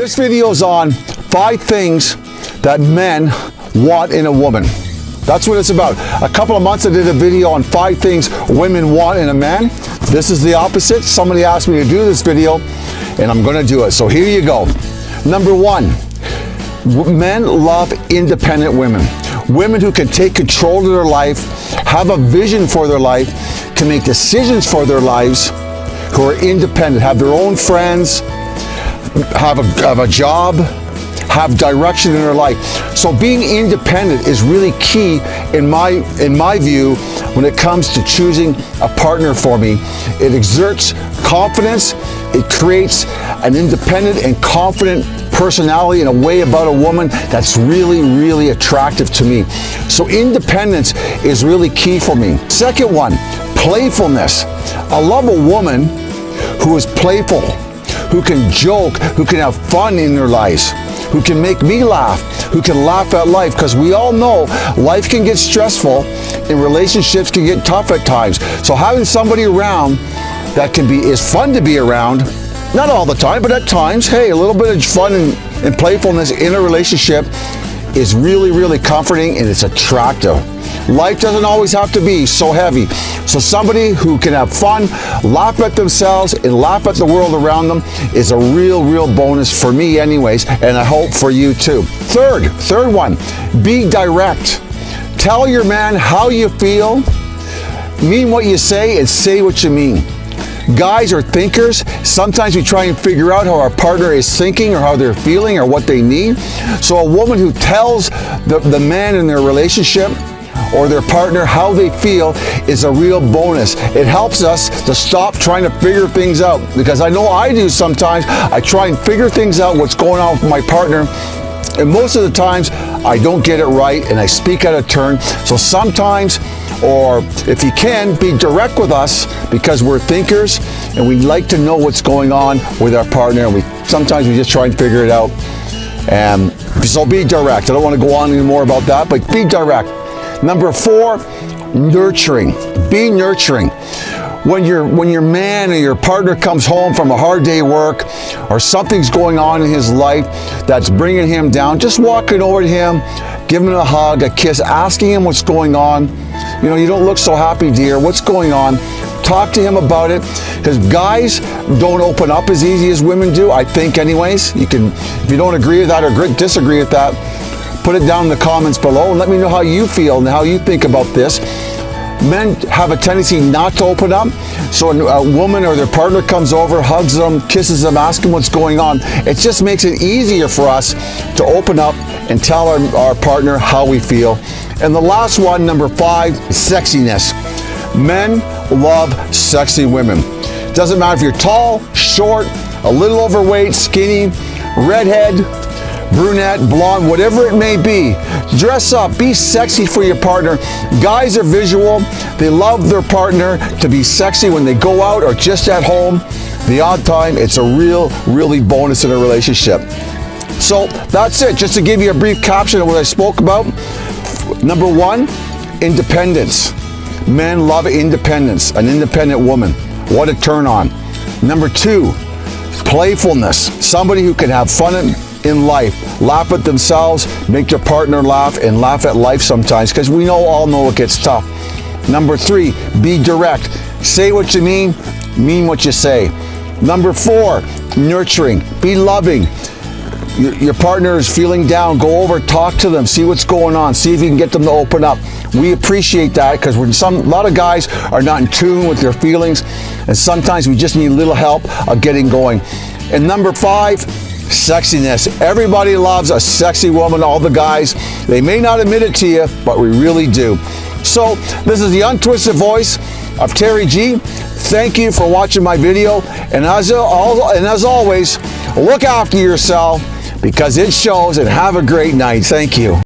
This video is on five things that men want in a woman. That's what it's about. A couple of months I did a video on five things women want in a man. This is the opposite. Somebody asked me to do this video and I'm gonna do it. So here you go. Number one, men love independent women. Women who can take control of their life, have a vision for their life, can make decisions for their lives, who are independent, have their own friends, have a, have a job, have direction in their life. So being independent is really key in my, in my view when it comes to choosing a partner for me. It exerts confidence, it creates an independent and confident personality and a way about a woman that's really, really attractive to me. So independence is really key for me. Second one, playfulness. I love a woman who is playful, who can joke, who can have fun in their lives, who can make me laugh, who can laugh at life, because we all know life can get stressful and relationships can get tough at times. So having somebody around that can be is fun to be around, not all the time, but at times, hey, a little bit of fun and, and playfulness in a relationship is really, really comforting and it's attractive. Life doesn't always have to be so heavy. So somebody who can have fun, laugh at themselves, and laugh at the world around them is a real, real bonus for me anyways, and I hope for you too. Third, third one, be direct. Tell your man how you feel, mean what you say, and say what you mean. Guys are thinkers. Sometimes we try and figure out how our partner is thinking or how they're feeling or what they need. So a woman who tells the, the man in their relationship or their partner how they feel is a real bonus. It helps us to stop trying to figure things out because I know I do sometimes. I try and figure things out what's going on with my partner and most of the times I don't get it right and I speak out of turn. So sometimes, or if you can, be direct with us because we're thinkers and we like to know what's going on with our partner. And we sometimes we just try and figure it out. And so be direct. I don't want to go on anymore about that, but be direct. Number four, nurturing. Be nurturing. When, your when your man or your partner comes home from a hard day work or something's going on in his life that's bringing him down, just walking over to him, give him a hug, a kiss, asking him what's going on. You know, you don't look so happy, dear. What's going on? Talk to him about it because guys don't open up as easy as women do, I think anyways. You can, if you don't agree with that or disagree with that, put it down in the comments below and let me know how you feel and how you think about this. Men have a tendency not to open up. So a woman or their partner comes over, hugs them, kisses them, asks them what's going on. It just makes it easier for us to open up and tell our, our partner how we feel. And the last one, number five, sexiness. Men love sexy women. Doesn't matter if you're tall, short, a little overweight, skinny, redhead, brunette, blonde, whatever it may be. Dress up, be sexy for your partner. Guys are visual. They love their partner to be sexy when they go out or just at home. The odd time, it's a real, really bonus in a relationship. So that's it. Just to give you a brief caption of what I spoke about. Number one, independence. Men love independence, an independent woman. What a turn on. Number two, playfulness. Somebody who can have fun in life. Laugh at themselves, make your partner laugh, and laugh at life sometimes because we know all know it gets tough. Number three, be direct. Say what you mean, mean what you say. Number four, nurturing. Be loving. Your, your, partner is feeling down, go over, talk to them, see what's going on, see if you can get them to open up. We appreciate that because we're some a lot of guys are not in tune with their feelings, and sometimes we just need a little help of getting going. And number five, sexiness. Everybody loves a sexy woman, all the guys. They may not admit it to you, but we really do. So this is the untwisted voice of Terry G. Thank you for watching my video. And as, and as always, look after yourself because it shows and have a great night. Thank you.